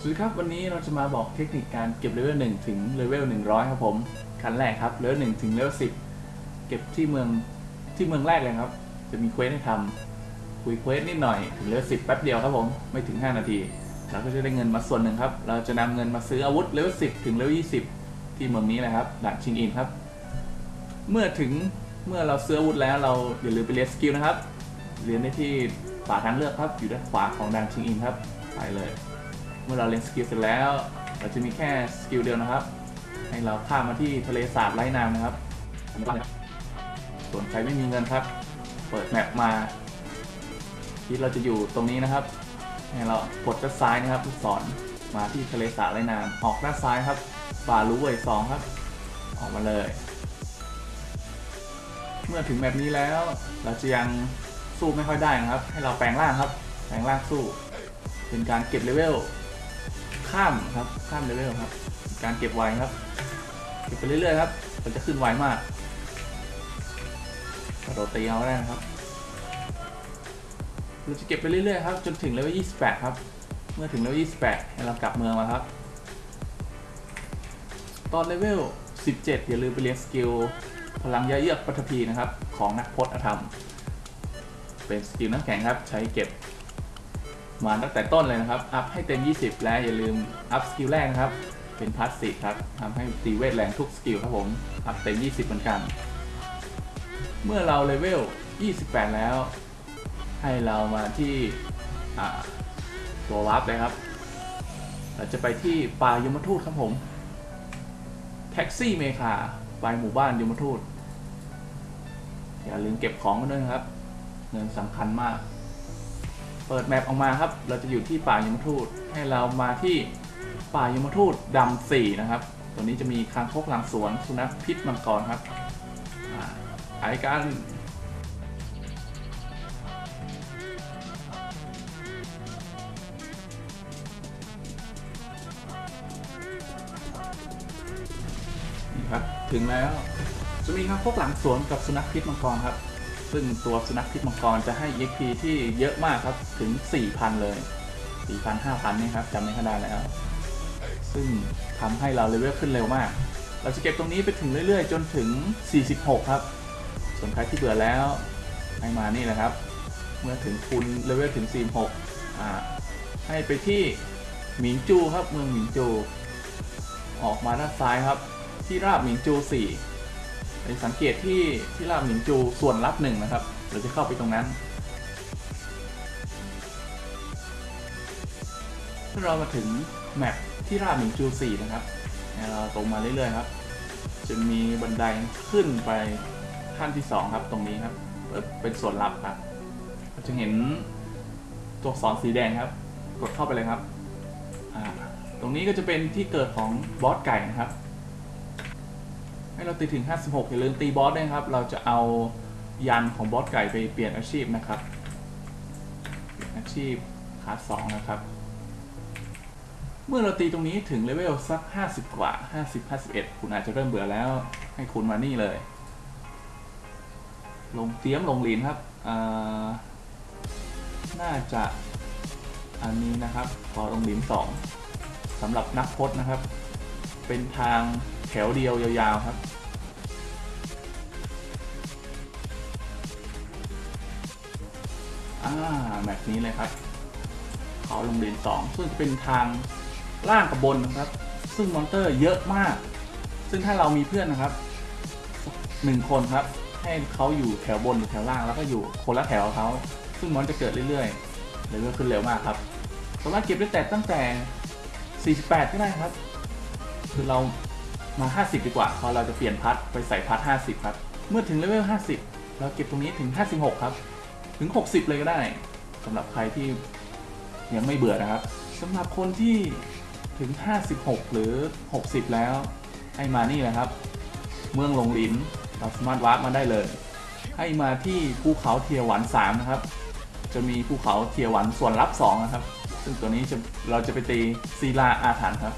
สวัสดีครับ วันนี้เราจะมาบอกเทคนิคการเก็บเลเวล1ถึงเลเวล100 ครับผมขั้นแรกครับเลเวล1ถึงเลเวล10 เก็บที่เมืองที่เมืองแรกเลยครับ จะมี quest ให้ทำคุย quest นิดหน่อยถึงเลเวล10 แป๊บเดียวครับผมไม่ถึง 5 นาที เราก็จะได้เงินมาส่วนหนึ่งครับ เราจะนำเงินมาซื้ออาวุธเลเวล10 ถึงเลเวล20 ที่เมืองนี้เลยครับด่านชิงอินครับ เมื่อถึงเมื่อเราซื้ออาวุธแล้วเราอย่าลืมไปเรียนสกิลนะครับเรียนได้ที่ป่าทางเลือกครับอยู่ด้านขวาของด่านชิงอินครับไปเลย เมื่อเราเรียนสกิลเสร็จแล้ว เราจะมีแค่สกิลเดียวนะครับ ให้เราข้ามมาที่ทะเลสาบไร้น้ำนะครับ ส่วนใครไม่มีเงินครับ เปิด map มาที่เราจะอยู่ตรงนี้นะครับ ให้เรากดด้านซ้ายนะครับลูกศรมาที่ทะเลสาบไร้น้ำออกด้านซ้ายครับป่าลูเว่ยสองครับ ออกมาเลย เมื่อถึงแบบนี้แล้ว เราจะยังสู้ไม่ค่อยได้นะครับ ให้เราแปลงร่างครับ แปลงร่างสู้ เป็นการเก็บเลเวล ข้ามครับข้ามเลเวลครับ การเก็บไวครับเก็บไปเรื่อยๆครับ มันจะขึ้นไวมากกระโดดตีเอาได้นะครับเราจะเก็บไปเรื่อยๆครับจนถึงเลเวล28 ครับ เมื่อถึงเลเวล28ให้เรากลับเมืองมาครับ ตอนเลเวล17 อย่าลืมไปเรียนสกิลพลังยาเยือกปฐพีนะครับ ของนักพรตอธรรม เป็นสกิลน้ำแข็งครับ ใช้เก็บ มาตั้งแต่ต้นเลยนะครับ อัพให้เต็ม 20 และอย่าลืมอัพสกิลแรกนะครับ เป็น passive ครับทำให้ตีเวทแรงทุกสกิลครับผม อัพเต็ม 20 เหมือนกัน เมื่อเราเลเวล 28 แล้ว ให้เรามาที่ตัววาร์ปเลยครับ เราจะไปที่ป่ายมทูตครับผม แท็กซี่เมคาไปหมู่บ้านยมทูต อย่าลืมเก็บของกันด้วยครับ เงินสำคัญมาก เปิด map ออกมาครับ เราจะอยู่ที่ป่ายมทูตให้เรามาที่ป่ายมทูตดำสี่นะครับ ตัวนี้จะมีคางคกหลังสวนสุนัขพิษมังกรครับอาไอกันนี่ครับ ถึงแล้ว จะมีคางคกหลังสวนกับสุนัขพิษมังกรครับ ซึ่งตัวสุนัขพิษมังกรจะให้ EXP ที่เยอะมากครับถึง 4,000 เลย 4,000 5,000 นี่ครับจำไม่ค่อยได้แล้ว ซึ่งทำให้เราเลเวลขึ้นเร็วมาก เราจะเก็บตรงนี้ไปถึงเรื่อยๆ จนถึง 46 ครับ ส่วนใครที่เบื่อแล้วให้มานี่แหละครับ เมื่อถึงคุณเลเวลถึง 46 อ่า ให้ไปที่หมิงจูครับเมืองหมิงจู ออกมาด้านซ้ายครับ ที่ราบหมิงจู 4 สังเกตที่ที่ราบหมิงจูส่วนลับหนึ่งนะครับ เราจะเข้าไปตรงนั้น ถ้าเรามาถึงแมปที่ราบหมิงจู4นะครับเราตรงมาเรื่อยๆครับ จะมีบันไดขึ้นไปขั้นที่2ครับตรงนี้ครับ เป็นส่วนลับครับเราจะเห็นตัวอักษรสีแดงครับ กดเข้าไปเลยครับ ตรงนี้ก็จะเป็นที่เกิดของบอสไก่นะครับ ให้เราตีถึง 56 อย่าลืมตีบอสด้วยครับ เราจะเอายันของบอสไก่ไปเปลี่ยนอาชีพนะครับเปลี่ยนอาชีพคาส2นะครับ เมื่อเราตีตรงนี้ถึงเลเวลสัก 50 กว่า 50 51 คุณอาจจะเริ่มเบื่อแล้วให้คุณมานี่เลย ลงเตรียมลงลีนครับน่าจะอันนี้นะครับขอลงลีน2สำหรับนักพจน์นะครับ เป็นทางแถวเดียวยาวๆครับ อ่าแบบนี้เลยครับเขาลงเรียน2ซึ่งจะเป็นทางล่างกับบนนะครับ ซึ่งมอนเตอร์เยอะมาก ซึ่งถ้าเรามีเพื่อนนะครับหนึ่งคนครับ ให้เขาอยู่แถวบนหรือแถวล่างแล้วก็อยู่คนละแถวเขาซึ่งมอนจะเกิดเรื่อยๆเลเวลขึ้นเร็วมากครับสามารถเก็บได้แต่ตั้งแต่ 48 ก็ได้ครับ คือเรามา 50 ดีกว่าพอเราจะเปลี่ยนพัดไปใส่พัด50 ครับ เมื่อถึงเลเวล 50 เราเก็บตรงนี้ถึง 56 ครับ ถึง 60 เลยก็ได้สำหรับใครที่ยังไม่เบื่อนะครับสำหรับคนที่ถึง 56 หรือ 60 แล้วให้มานี่เลยครับ เมืองหลงหลินเราสามารถวาร์ปมาได้เลย ให้มาที่ภูเขาเทียหวัน3นะครับ จะมีภูเขาเทียหวันส่วนลับ2นะครับ ซึ่งตัวนี้เราจะไปตีซีลาอาถรรพ์ครับ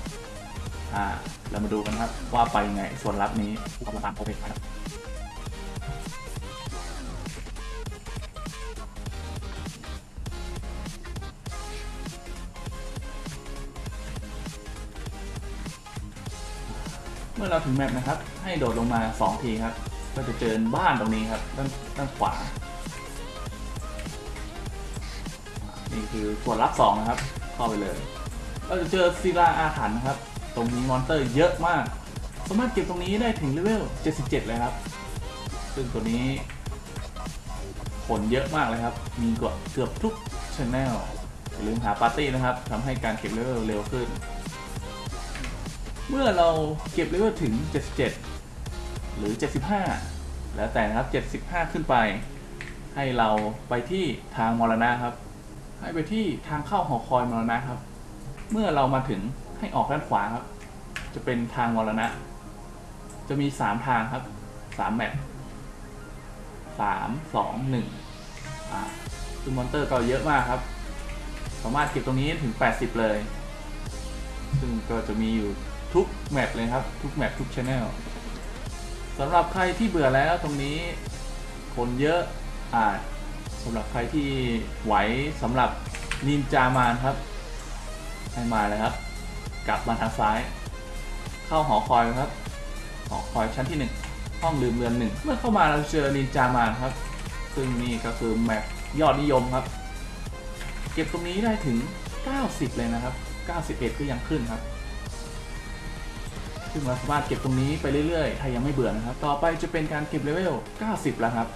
อ่าเรามาดูกันครับว่าไปยังไงส่วนลับนี้ผู้กำกับโปรเฟกครับ เมื่อเราถึง map นะครับ ให้โดดลงมา 2 ทีครับ ก็จะเจอบ้านตรงนี้ครับ ด้านด้านขวา นี่คือส่วนลับ2นะครับ เข้าไปเลย เราจะเจอศิลาอาถรรพ์นะครับ ตรงนี้ monster เยอะมาก สามารถเก็บตรงนี้ได้ถึงเลเวล 77 เลยครับ ซึ่งตัวนี้คนเยอะมากเลยครับ มีเกือบเกือบทุกช anel อย่าลืมหาปาร์ตี้นะครับทำให้การเก็บเลเวลเร็วขึ้น เมื่อเราเก็บเลเวลถึง 77 หรือ 75 แล้วแต่นะครับ 75 ขึ้นไป ให้เราไปที่ทางมรณะครับ ให้ไปที่ทางเข้าหอคอยมรณะครับ เมื่อเรามาถึงให้ออกด้านขวาครับ จะเป็นทางมรณะ จะมี 3 ทางครับ 3 แมป3 2 1 อ่าซึ่งมอนเตอร์ก็เยอะมากครับ สามารถเก็บตรงนี้ถึง 80 เลย ซึ่งก็จะมีอยู่ ทุกแมปเลยครับ ทุกแมปทุกช anel สำหรับใครที่เบื่อแล้วตรงนี้คนเยอะอ่าสำหรับใครที่ไหวสำหรับนินจามานครับ ให้มาเลยครับ กลับมาทางซ้าย เข้าหอคอยครับ หอคอยชั้นที่ 1 ห้องลืมเรือนหนึ่งเมื่อเข้ามาเราเจอนินจามานครับ ซึ่งนี่ก็คือ map ยอดนิยมครับ เก็บตรงนี้ได้ถึง 90 เลยนะครับ 91 ก็ยังขึ้นครับ ซึ่งเราสามารถเก็บตรงนี้ไปเรื่อยๆ ถ้ายังไม่เบื่อนะครับ ต่อไปจะเป็นการเก็บเลเวล 90 แล้วครับ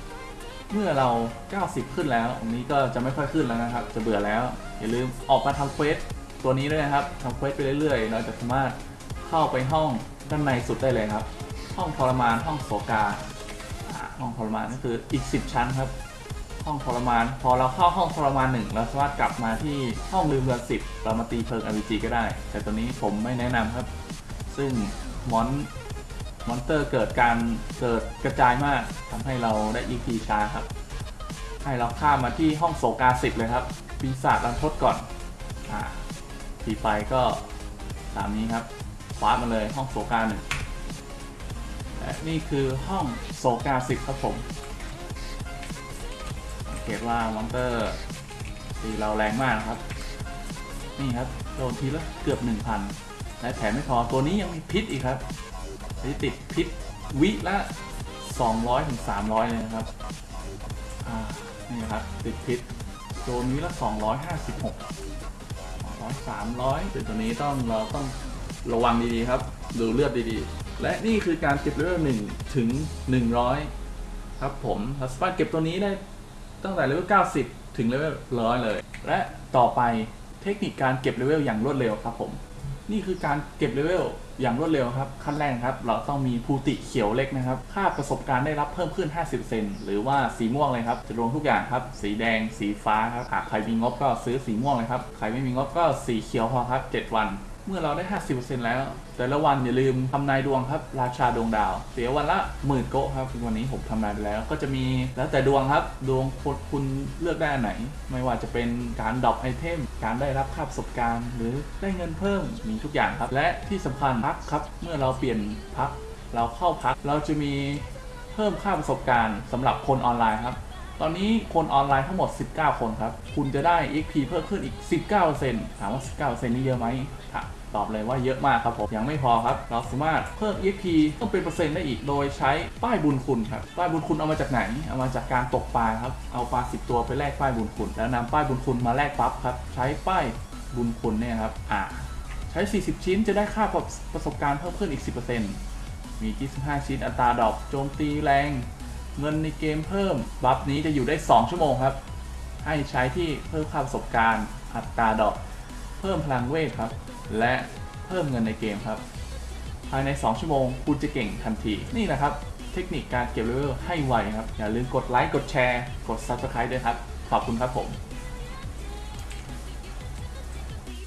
เมื่อเรา 90 ขึ้นแล้วตรงนี้ก็จะไม่ค่อยขึ้นแล้วนะครับ จะเบื่อแล้ว อย่าลืมออกมาทำ quest ตัวนี้ด้วยนะครับทำ quest ไปเรื่อยๆ เราจะสามารถเข้าไปห้องด้านในสุดได้เลยครับ ห้องทรมาน ห้องโศกาอ่าห้องทรมานก็คืออีก 10 ชั้นครับ ห้องทรมาน พอเราเข้าห้องทรมานหนึ่งเราสามารถกลับมาที่ห้องลืมเรือนสิบเรามาตีเพลิง RPG ก็ได้ แต่ตัวนี้ผมไม่แนะนำครับ ซึ่ง มอนมอนเตอร์เกิดการเกิดกระจายมากทำให้เราได้ EP ช้าครับ ให้เราข้ามมาที่ห้องโศกาสิบเลยครับ ปีศาจรันทดก่อนอ่าทีไปก็ตามนี้ครับคว้ามาเลยห้องโศกาหนึ่งและนี่คือห้องโศกาสิบครับผมสังเกตว่ามอนเตอร์ตีเราแรงมากนะครับ นี่ครับโดนทีละเกือบ1,000 และแถมไม่พอตัวนี้ยังมีพิษอีกครับที่ติดพิษวิละ200ถึง300 เลยนะครับ นี่ครับ ติดพิษโดนทีละ 256 200 300เป็นตัวนี้ต้องเราต้องระวังดีๆครับ ดูเลือดดีๆ และนี่คือการเก็บเลเวล1ถึง 100 ครับผมเราสามารถเก็บตัวนี้ได้ตั้งแต่เลเวล90 ถึงเลเวล100 เลย และต่อไปเทคนิคการเก็บเลเวลอย่างรวดเร็วครับผม นี่คือการเก็บเลเวลอย่างรวดเร็วครับ ขั้นแรกครับ เราต้องมีภูติเขียวเล็กนะครับ ค่าประสบการณ์ได้รับเพิ่มขึ้น 50%หรือว่าสีม่วงเลยครับ จะรวมทุกอย่างครับ สีแดง สีฟ้าครับหากใครมีงบก็ซื้อสีม่วงเลยครับ ใครไม่มีงบก็สีเขียวพอครับ 7 วัน เมื่อเราได้ 50%แล้ว แต่ละวันอย่าลืมทำนายดวงครับ ราชาดวงดาว เสียวันละหมื่นโกะครับวันนี้ผมทำนายไปแล้ว ก็จะมีแล้วแต่ดวงครับ ดวงคุณคุณเลือกได้อันไหน ไม่ว่าจะเป็นการ drop item การได้รับค่าประสบการณ์ หรือได้เงินเพิ่มมีทุกอย่างครับ และที่สำคัญพักครับ เมื่อเราเปลี่ยนพัก เราเข้าพัก เราจะมีเพิ่มค่าประสบการณ์สำหรับคนออนไลน์ครับตอนนี้คนออนไลน์ทั้งหมด 19 คนครับ คุณจะได้ XP เพิ่มขึ้นอีก 19%ถามว่า 19%นี่เยอะไหมถาม ตอบเลยว่าเยอะมากครับผมยังไม่พอครับ เราสามารถเพิ่ม XP ต้องเป็นเปอร์เซ็นต์ได้อีกโดยใช้ป้ายบุญคุณครับป้ายบุญคุณเอามาจากไหน เอามาจากการตกปลาครับเอาปลา10 ตัวไปแลกป้ายบุญคุณ แล้วนำป้ายบุญคุณมาแลกปั๊บครับใช้ป้ายบุญคุณเนี่ยครับอ่าใช้ 40 ชิ้นจะได้ค่าประสบการณ์เพิ่มขึ้นอีก 10%มี 25 ชิ้นอัตราดอกโจมตีแรง เงินในเกมเพิ่มบัฟนี้จะอยู่ได้ 2 ชั่วโมงครับให้ใช้ที่เพิ่มค่าประสบการณ์อัตราดอก พิ่มพลังเวทครับ และเพิ่มเงินในเกมครับ ภายใน 2 ชั่วโมงคุณจะเก่งทันที นี่แหละครับ เทคนิคการเก็บเลเวลให้ไวครับ อย่าลืมกดไลค์ กดแชร์ กด Subscribe ด้วยครับ ขอบคุณครับผม